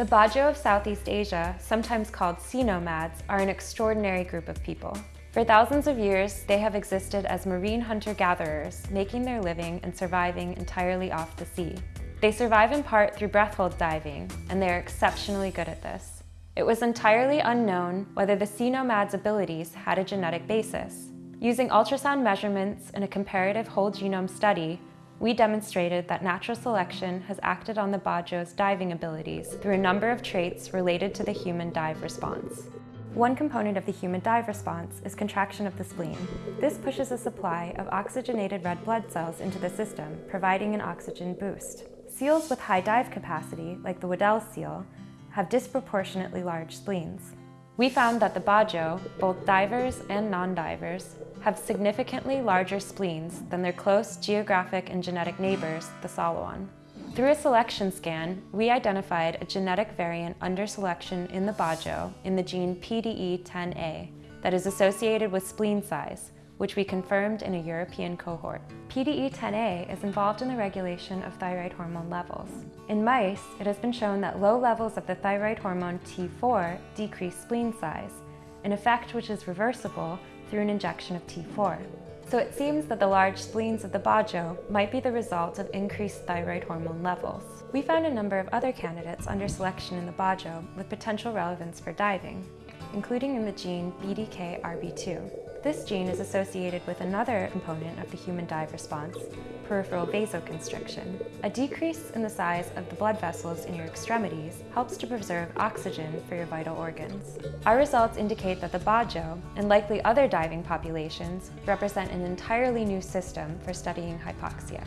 The Bajo of Southeast Asia, sometimes called sea nomads, are an extraordinary group of people. For thousands of years, they have existed as marine hunter-gatherers, making their living and surviving entirely off the sea. They survive in part through breath hold diving, and they are exceptionally good at this. It was entirely unknown whether the sea nomad's abilities had a genetic basis. Using ultrasound measurements and a comparative whole genome study, we demonstrated that natural selection has acted on the Bajo's diving abilities through a number of traits related to the human dive response. One component of the human dive response is contraction of the spleen. This pushes a supply of oxygenated red blood cells into the system, providing an oxygen boost. Seals with high dive capacity, like the Weddell seal, have disproportionately large spleens. We found that the Bajo, both divers and non-divers, have significantly larger spleens than their close geographic and genetic neighbors, the Saluan. Through a selection scan, we identified a genetic variant under selection in the Bajo in the gene PDE10A that is associated with spleen size, which we confirmed in a European cohort. PDE10A is involved in the regulation of thyroid hormone levels. In mice, it has been shown that low levels of the thyroid hormone T4 decrease spleen size, an effect which is reversible through an injection of T4. So it seems that the large spleens of the Bajo might be the result of increased thyroid hormone levels. We found a number of other candidates under selection in the Bajo with potential relevance for diving, including in the gene BDKRB2. This gene is associated with another component of the human dive response, peripheral vasoconstriction. A decrease in the size of the blood vessels in your extremities helps to preserve oxygen for your vital organs. Our results indicate that the Bajo, and likely other diving populations, represent an entirely new system for studying hypoxia.